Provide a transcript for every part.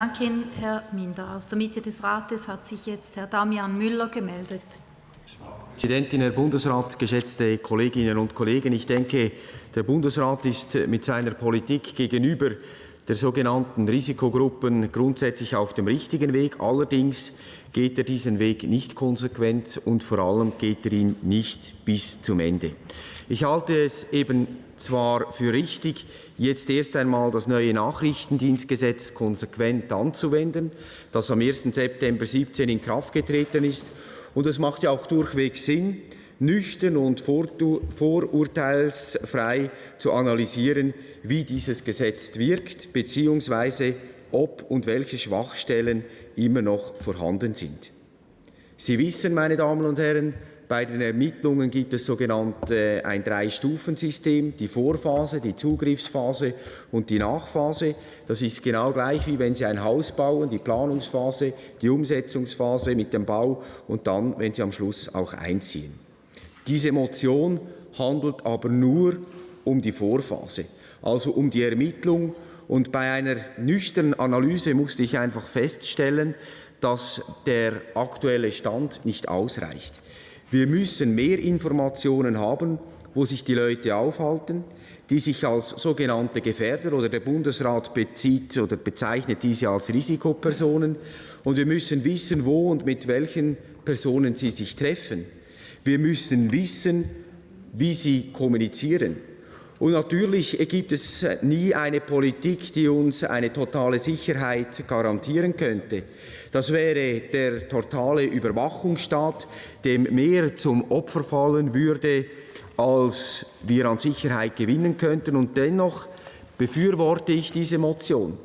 Danke Herr Minder. Aus der Mitte des Rates hat sich jetzt Herr Damian Müller gemeldet. Präsidentin, Herr Bundesrat, geschätzte Kolleginnen und Kollegen! Ich denke, der Bundesrat ist mit seiner Politik gegenüber der sogenannten Risikogruppen grundsätzlich auf dem richtigen Weg. Allerdings geht er diesen Weg nicht konsequent und vor allem geht er ihn nicht bis zum Ende. Ich halte es eben zwar für richtig, jetzt erst einmal das neue Nachrichtendienstgesetz konsequent anzuwenden, das am 1. September 2017 in Kraft getreten ist. Und es macht ja auch durchweg Sinn, nüchtern und vorurteilsfrei zu analysieren, wie dieses Gesetz wirkt, beziehungsweise ob und welche Schwachstellen immer noch vorhanden sind. Sie wissen, meine Damen und Herren, bei den Ermittlungen gibt es sogenannte ein Drei-Stufen-System, die Vorphase, die Zugriffsphase und die Nachphase. Das ist genau gleich, wie wenn Sie ein Haus bauen, die Planungsphase, die Umsetzungsphase mit dem Bau und dann, wenn Sie am Schluss auch einziehen. Diese Motion handelt aber nur um die Vorphase, also um die Ermittlung. Und bei einer nüchternen Analyse musste ich einfach feststellen, dass der aktuelle Stand nicht ausreicht. Wir müssen mehr Informationen haben, wo sich die Leute aufhalten, die sich als sogenannte Gefährder oder der Bundesrat bezieht oder bezeichnet diese als Risikopersonen. Und wir müssen wissen, wo und mit welchen Personen sie sich treffen. Wir müssen wissen, wie sie kommunizieren. Und natürlich gibt es nie eine Politik, die uns eine totale Sicherheit garantieren könnte. Das wäre der totale Überwachungsstaat, dem mehr zum Opfer fallen würde, als wir an Sicherheit gewinnen könnten. Und dennoch befürworte ich diese Motion.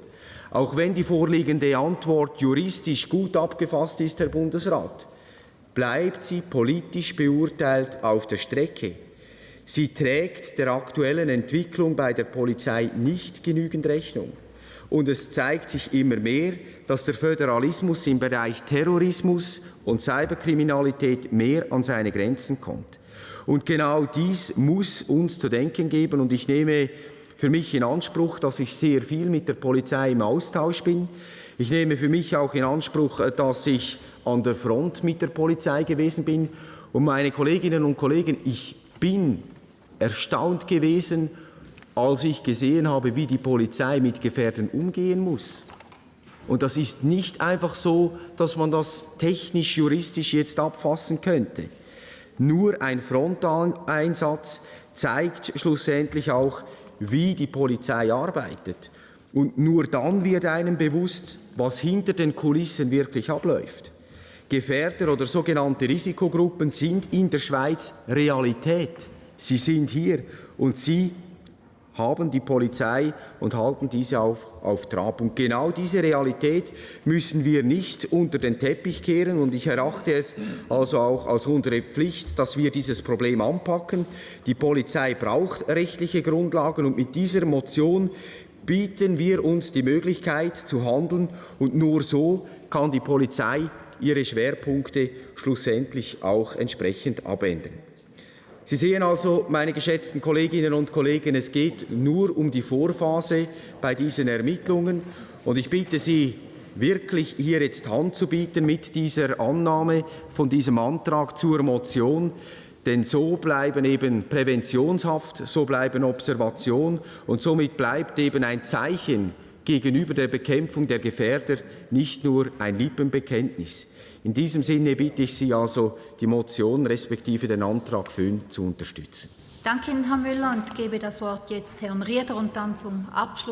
Auch wenn die vorliegende Antwort juristisch gut abgefasst ist, Herr Bundesrat, bleibt sie politisch beurteilt auf der Strecke. Sie trägt der aktuellen Entwicklung bei der Polizei nicht genügend Rechnung. Und es zeigt sich immer mehr, dass der Föderalismus im Bereich Terrorismus und Cyberkriminalität mehr an seine Grenzen kommt. Und genau dies muss uns zu denken geben. Und ich nehme für mich in Anspruch, dass ich sehr viel mit der Polizei im Austausch bin. Ich nehme für mich auch in Anspruch, dass ich an der Front mit der Polizei gewesen bin. Und meine Kolleginnen und Kollegen, ich bin erstaunt gewesen, als ich gesehen habe, wie die Polizei mit Gefährdern umgehen muss. Und das ist nicht einfach so, dass man das technisch, juristisch jetzt abfassen könnte. Nur ein Frontaleinsatz zeigt schlussendlich auch, wie die Polizei arbeitet. Und nur dann wird einem bewusst, was hinter den Kulissen wirklich abläuft. Gefährder oder sogenannte Risikogruppen sind in der Schweiz Realität. Sie sind hier und sie haben die Polizei und halten diese auf, auf Trab. Und genau diese Realität müssen wir nicht unter den Teppich kehren. Und ich erachte es also auch als unsere Pflicht, dass wir dieses Problem anpacken. Die Polizei braucht rechtliche Grundlagen und mit dieser Motion bieten wir uns die Möglichkeit zu handeln. Und nur so kann die Polizei ihre Schwerpunkte schlussendlich auch entsprechend abändern. Sie sehen also, meine geschätzten Kolleginnen und Kollegen, es geht nur um die Vorphase bei diesen Ermittlungen. Und ich bitte Sie, wirklich hier jetzt Hand zu bieten mit dieser Annahme von diesem Antrag zur Motion. Denn so bleiben eben Präventionshaft, so bleiben Observation und somit bleibt eben ein Zeichen gegenüber der Bekämpfung der Gefährder nicht nur ein Lippenbekenntnis. In diesem Sinne bitte ich Sie also, die Motion respektive den Antrag 5 zu unterstützen. Danke Herr Müller, und gebe das Wort jetzt Herrn Rieder und dann zum Abschluss.